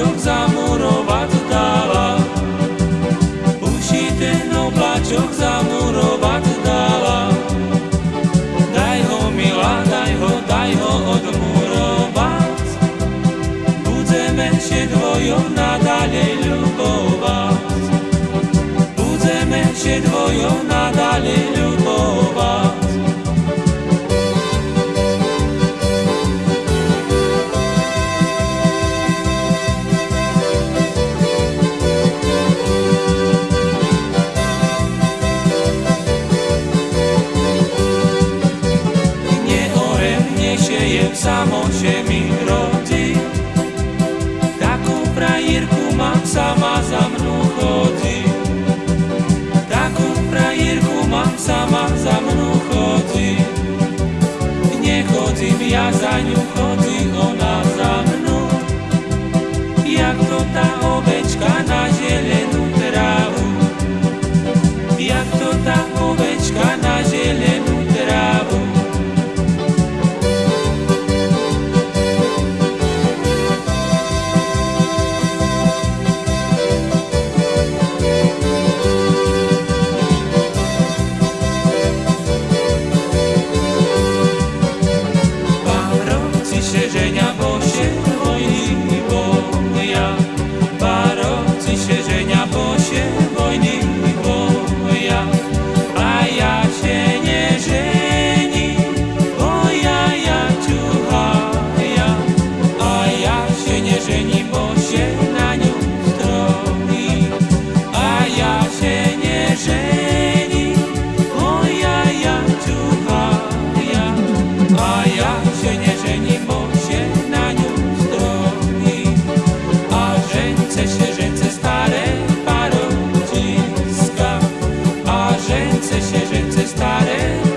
obláčok zamurovať dala. Uši ten no, zamurovať dala. Daj ho, milá, daj ho, daj ho odmurovať. Budeme się dwoją nadalej lubować. Budeme się dwoją nadalej lubować. sa môže mi rodiť, takú prajírku mám sama za mnou chodí. viđenja Żerce się, żerce stare.